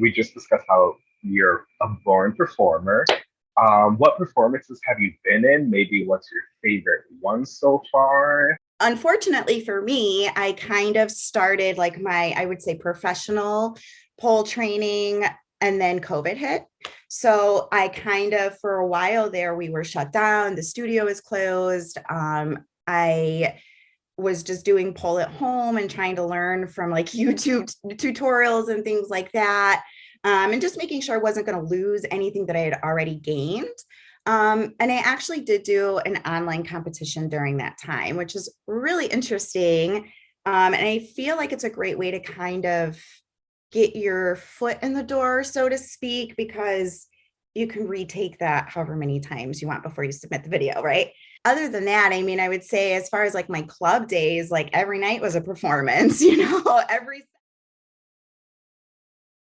we just discussed how you're a born performer. Um, what performances have you been in? Maybe what's your favorite one so far? Unfortunately for me, I kind of started like my, I would say professional pole training and then COVID hit. So I kind of, for a while there, we were shut down. The studio was closed. Um, I was just doing pole at home and trying to learn from like YouTube tutorials and things like that um, and just making sure I wasn't going to lose anything that I had already gained. Um, and I actually did do an online competition during that time, which is really interesting. Um, and I feel like it's a great way to kind of get your foot in the door, so to speak, because you can retake that however many times you want before you submit the video, right? Other than that, I mean, I would say as far as like my club days, like every night was a performance, you know, every